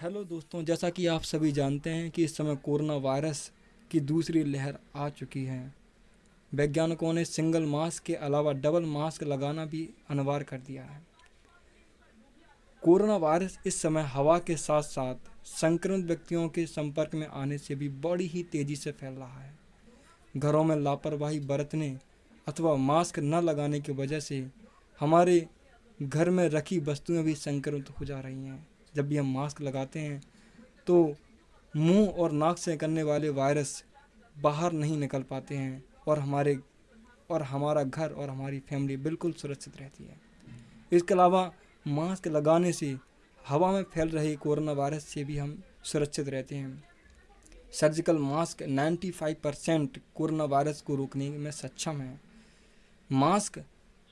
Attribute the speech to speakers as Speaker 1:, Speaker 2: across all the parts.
Speaker 1: Hello दोस्तों, जैसा कि आप सभी जानते हैं कि इस समय कोरोना वायरस की दूसरी लहर आ चुकी है। वैज्ञानिकों ने सिंगल मास्क के अलावा डबल मास्क लगाना भी अनिवार्य कर दिया है। कोरोना वायरस इस समय हवा के साथ साथ संक्रमित व्यक्तियों के संपर्क में आने से भी बड़ी ही तेज़ी से फैल रहा है। घरों में लापरवाही बरतने अथवा मास्क न लगाने की वजह से हमारे घर में रखी वस्तुएँ भी संक्रमित हो जा रही हैं। जब भी हम मास्क लगाते हैं तो मुँह और नाक से निकलने वाले वायरस बाहर नहीं निकल पाते हैं और हमारे, और हमारा घर और हमारी फैमिली बिल्कुल सुरक्षित रहती है। इसके अलावा मास्क लगाने से हवा में फैल रहे कोरोना वायरस से भी हम सुरक्षित रहते हैं। Surgical mask 95 percent corona virus को रोकने में सक्षम है। मास्क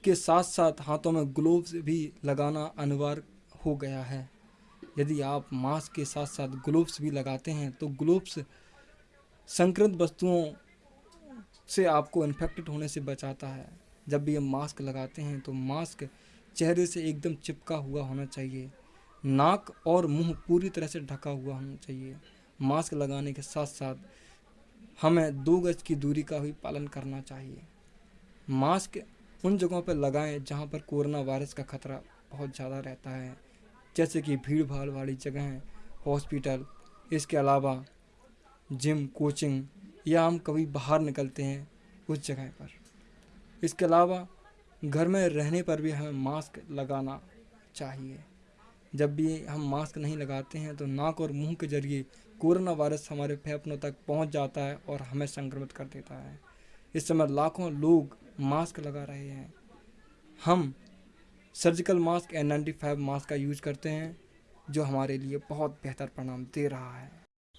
Speaker 1: के साथ साथ हाथों में ग्लोव्स भी लगाना अनिवार्य हो गया है। यदि आप मास्क के साथ साथ ग्लोव्स भी लगाते हैं तो ग्लोव्स संक्रमित वस्तुओं से आपको इन्फेक्टेड होने से बचाता है। जब भी हम मास्क लगाते हैं तो मास्क चेहरे से एकदम चिपका हुआ होना चाहिए। नाक और मुँह पूरी तरह से ढका हुआ होना चाहिए। मास्क लगाने के साथ साथ हमें दो गज की दूरी का भी पालन करना चाहिए। मास्क उन जगहों पर लगाएँ जहाँ पर कोरोना वायरस का खतरा बहुत ज़्यादा रहता है। जैसे कि भीड़ भाड़ वाली जगह हॉस्पिटल, इसके अलावा जिम, कोचिंग, या हम कभी बाहर निकलते हैं उस जगह पर। इसके अलावा घर में रहने पर भी हमें मास्क लगाना चाहिए। जब भी हम मास्क नहीं लगाते हैं तो नाक और मुँह के ज़रिए कोरोना वायरस हमारे फेफड़ों तक पहुँच जाता है और हमें संक्रमित कर देता है। इस समय लाखों लोग मास्क लगा रहे हैं। हम surgical mask N ninety five mask का यूज़ करते हैं, जो हमारे लिए बहुत बेहतर परिणाम दे रहा है।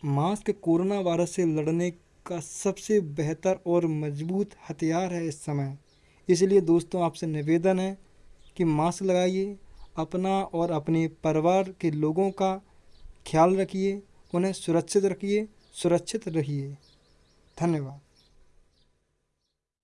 Speaker 1: मास्क कोरोना वायरस से लड़ने का सबसे बेहतर और मज़बूत हथियार है इस समय। इसलिए दोस्तों, आपसे निवेदन है कि मास्क लगाइए, अपना और अपने परिवार के लोगों का ख्याल रखिए, उन्हें सुरक्षित रखिए, सुरक्षित रहिए। धन्यवाद।